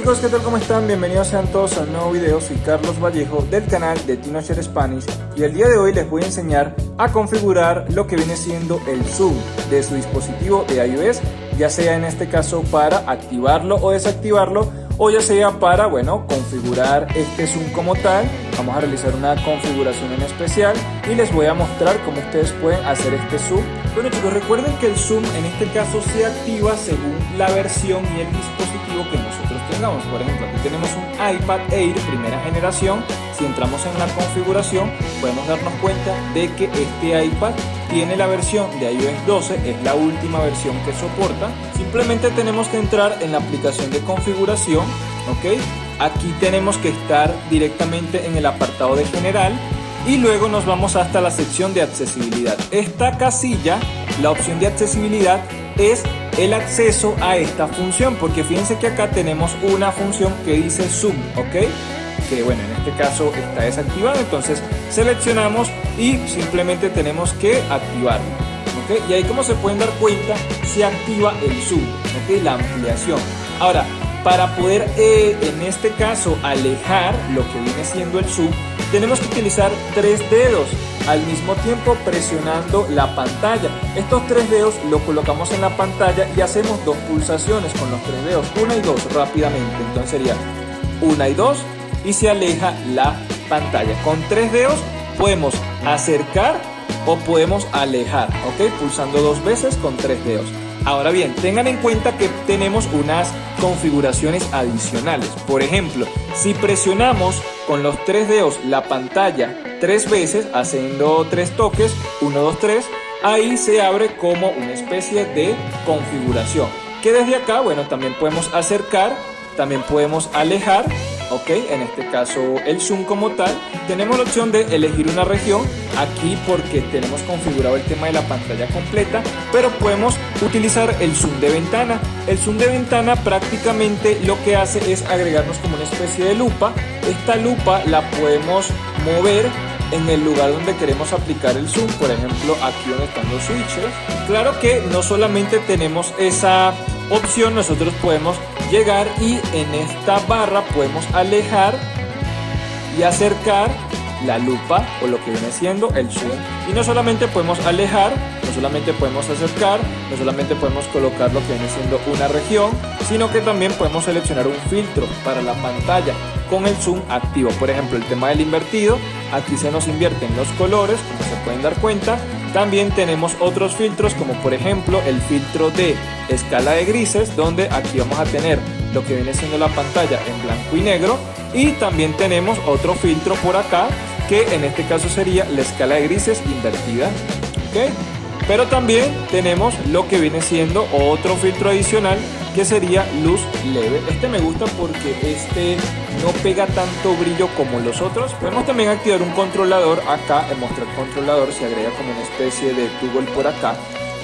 chicos, ¿qué tal? ¿Cómo están? Bienvenidos sean todos a un nuevo video. Soy Carlos Vallejo del canal de TinoShare Spanish y el día de hoy les voy a enseñar a configurar lo que viene siendo el zoom de su dispositivo de iOS, ya sea en este caso para activarlo o desactivarlo o ya sea para, bueno, configurar este zoom como tal. Vamos a realizar una configuración en especial y les voy a mostrar cómo ustedes pueden hacer este zoom. Bueno chicos, recuerden que el zoom en este caso se activa según la versión y el dispositivo que nosotros tengamos. Por ejemplo, aquí tenemos un iPad Air primera generación. Si entramos en la configuración, podemos darnos cuenta de que este iPad tiene la versión de iOS 12, es la última versión que soporta. Simplemente tenemos que entrar en la aplicación de configuración, ¿ok? Aquí tenemos que estar directamente en el apartado de general y luego nos vamos hasta la sección de accesibilidad. Esta casilla, la opción de accesibilidad, es el acceso a esta función porque fíjense que acá tenemos una función que dice zoom, ¿ok? que bueno, en este caso está desactivado, entonces seleccionamos y simplemente tenemos que activarlo. ¿okay? Y ahí como se pueden dar cuenta, se activa el zoom, ¿okay? la ampliación. Ahora, para poder eh, en este caso alejar lo que viene siendo el zoom, tenemos que utilizar tres dedos al mismo tiempo presionando la pantalla. Estos tres dedos lo colocamos en la pantalla y hacemos dos pulsaciones con los tres dedos, una y dos rápidamente. Entonces sería una y dos y se aleja la pantalla. Con tres dedos podemos acercar o podemos alejar, ¿ok? Pulsando dos veces con tres dedos. Ahora bien, tengan en cuenta que tenemos unas configuraciones adicionales. Por ejemplo, si presionamos con los tres dedos la pantalla tres veces, haciendo tres toques, 1, 2, 3, ahí se abre como una especie de configuración. Que desde acá, bueno, también podemos acercar, también podemos alejar ok en este caso el zoom como tal tenemos la opción de elegir una región aquí porque tenemos configurado el tema de la pantalla completa pero podemos utilizar el zoom de ventana el zoom de ventana prácticamente lo que hace es agregarnos como una especie de lupa esta lupa la podemos mover en el lugar donde queremos aplicar el zoom, por ejemplo aquí donde están los switches. Claro que no solamente tenemos esa opción, nosotros podemos llegar y en esta barra podemos alejar y acercar la lupa o lo que viene siendo el zoom y no solamente podemos alejar no solamente podemos acercar no solamente podemos colocar lo que viene siendo una región sino que también podemos seleccionar un filtro para la pantalla con el zoom activo. Por ejemplo el tema del invertido aquí se nos invierten los colores como se pueden dar cuenta también tenemos otros filtros como por ejemplo el filtro de escala de grises donde aquí vamos a tener lo que viene siendo la pantalla en blanco y negro y también tenemos otro filtro por acá que en este caso sería la escala de grises invertida. Pero también tenemos lo que viene siendo otro filtro adicional que sería luz leve. Este me gusta porque este no pega tanto brillo como los otros. Podemos también activar un controlador acá en mostrar controlador se agrega como una especie de tubo por acá.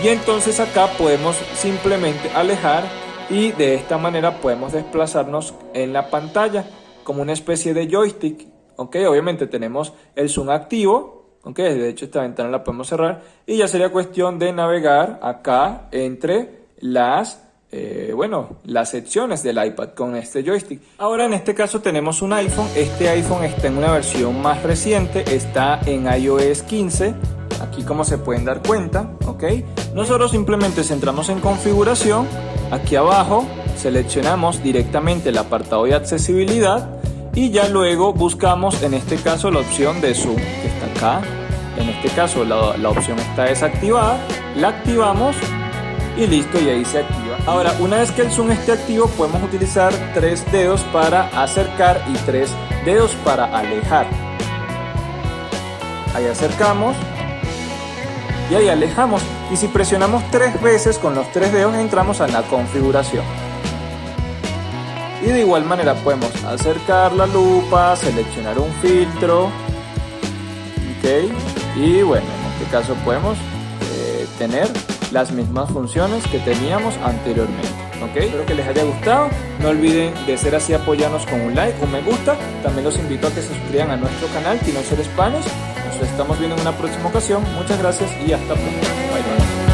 Y entonces acá podemos simplemente alejar y de esta manera podemos desplazarnos en la pantalla como una especie de joystick. Ok obviamente tenemos el zoom activo ok de hecho esta ventana la podemos cerrar. Y ya sería cuestión de navegar acá entre las eh, bueno, las secciones del iPad con este joystick. Ahora en este caso tenemos un iPhone, este iPhone está en una versión más reciente, está en iOS 15, aquí como se pueden dar cuenta, ok. Nosotros simplemente centramos en configuración, aquí abajo seleccionamos directamente el apartado de accesibilidad. Y ya luego buscamos en este caso la opción de zoom en este caso la, la opción está desactivada, la activamos y listo y ahí se activa. Ahora, una vez que el zoom esté activo, podemos utilizar tres dedos para acercar y tres dedos para alejar. Ahí acercamos y ahí alejamos. Y si presionamos tres veces con los tres dedos entramos a la configuración. Y de igual manera podemos acercar la lupa, seleccionar un filtro. Y bueno, en este caso podemos eh, tener las mismas funciones que teníamos anteriormente. ¿ok? Espero que les haya gustado. No olviden de ser así apoyarnos con un like, un me gusta. También los invito a que se suscriban a nuestro canal Tino Ser Spanish. Nos estamos viendo en una próxima ocasión. Muchas gracias y hasta pronto. Bye bye.